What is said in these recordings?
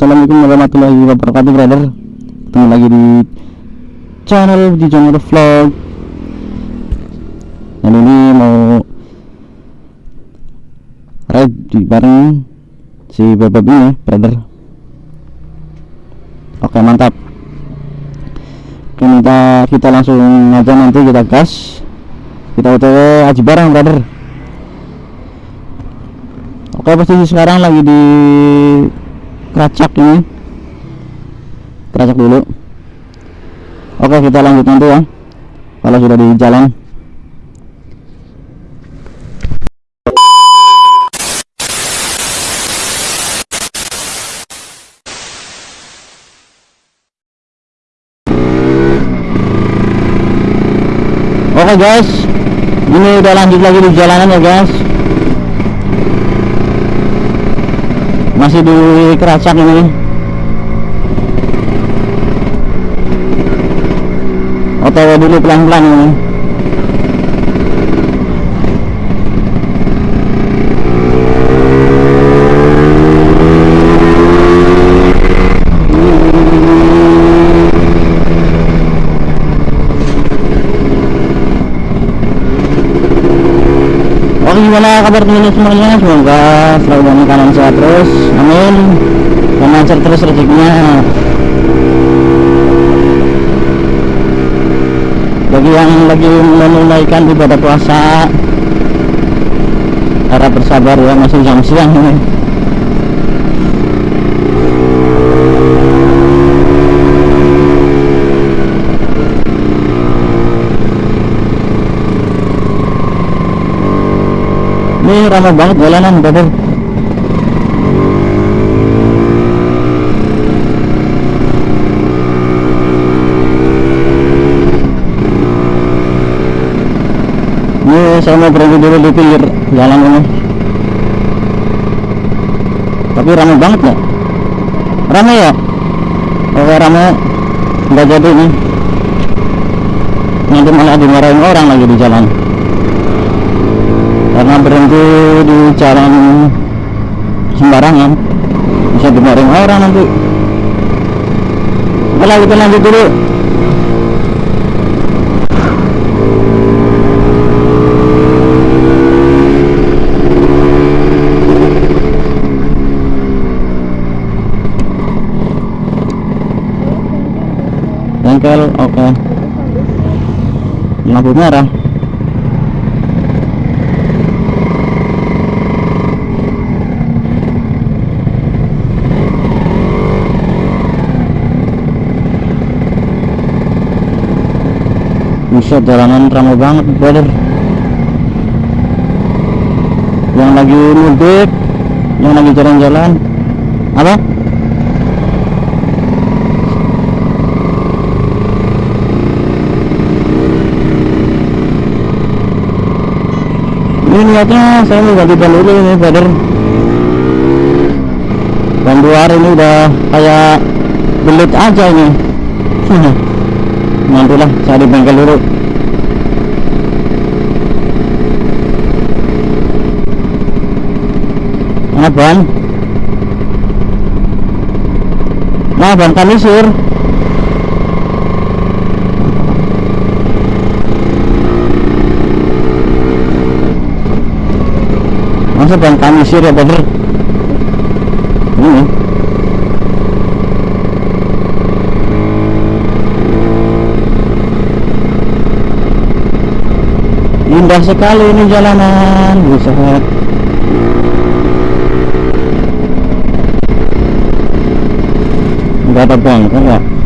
Assalamualaikum warahmatullahi wabarakatuh brother. Ketemu lagi di channel di channel vlog. Dan ini mau ride di bareng si bebek ini brother. Oke mantap. Oke minta kita langsung aja nanti kita gas. Kita otw aji bareng brother. Oke posisi sekarang lagi di keracak ini. Keracak dulu. Oke kita lanjut nanti ya. Kalau sudah di jalan. Oke guys. Ini udah lanjut lagi di jalanan ya guys masih di keracak ini. Otw dulu pelan-pelan ini Oke gimana kabar teman semuanya. Semoga selalu dalam keadaan sehat terus. Amin. Dan lancar terus rezekinya. Bagi yang lagi menunaikan ibadah puasa harap bersabar ya masih jam siang ini ramai banget jalanan brother ini saya mau berhenti dulu di pinggir jalan ini. Tapi ramai banget ya ramai ya? Oke ramai. Nggak jadi nih. Nanti malah dimarahin orang lagi di jalan karena berhenti di jalan sembarangan. Bisa dimarahin orang nanti. Kalau kita lanjut dulu. Bengkel oke. Lampu merah bisa jalanan ramai banget brother. Yang lagi mudik yang lagi jalan-jalan. Apa? Ini niatnya saya mau ganti ban dulu ini brother. Ban luar ini udah kayak belit aja ini nantilah saya di bengkel dulu. Nah ban nah ban kanisir masa ban kanisir ya brother ini indah sekali ini jalanan buset nggak ada bangka nggak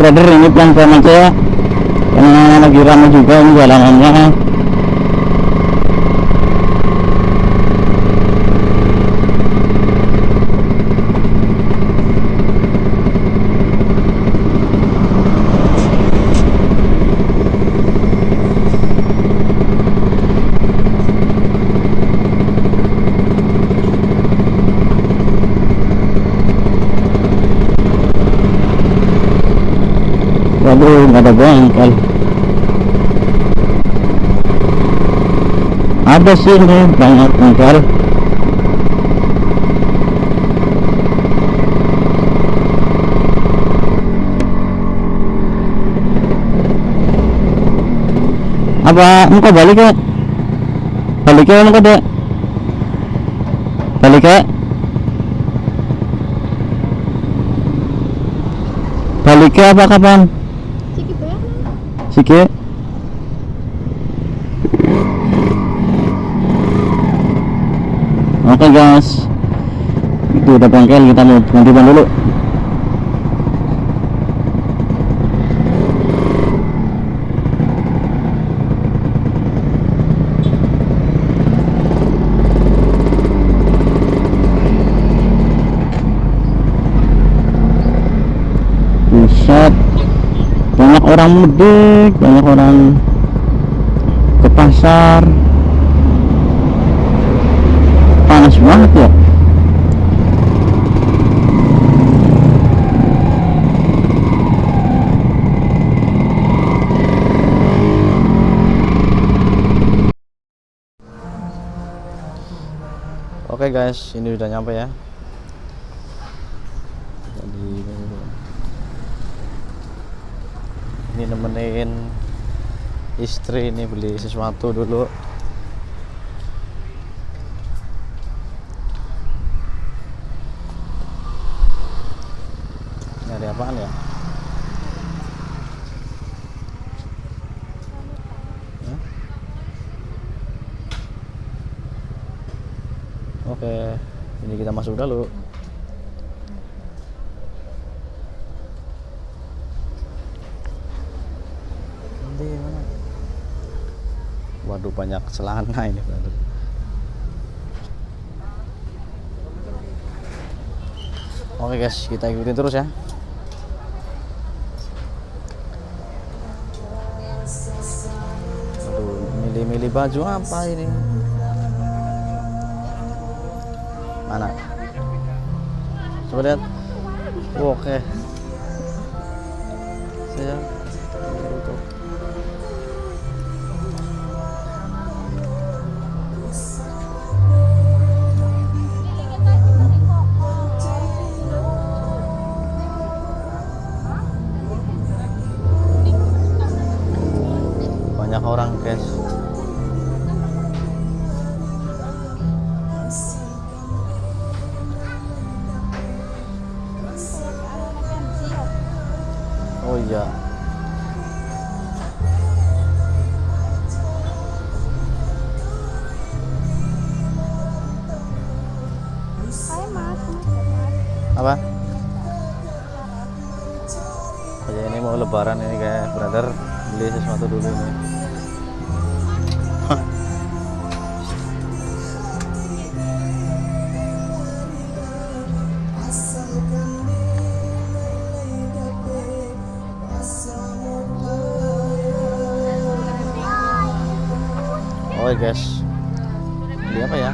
brother ini pelan-pelan aja ya. Karena lagi ramai juga ini jalanannya aduh nggak ada bengkel ada sih ini banyak bengkel apa engkau balik ya balik ya engkau dek. Balik ya balik ya apa kapan? Sige. Oke guys. Itu udah bengkel kita mau ganti ban dulu. Buset orang mudik banyak orang ke pasar panas banget ya Oke guys, ini udah nyampe ya. Jadi ini nemenin istri ini beli sesuatu dulu. Nyari apaan ya? Oke ini kita masuk dulu Nanti mana? Waduh banyak celana ini brother. Oke guys, kita ikutin terus ya. Aduh, milih-milih baju apa ini? Mana? Coba lihat. Oke. Saya mas. apa? Ya ini mau lebaran ini kayak brother. Beli sesuatu dulu ini guys, beli apa ya?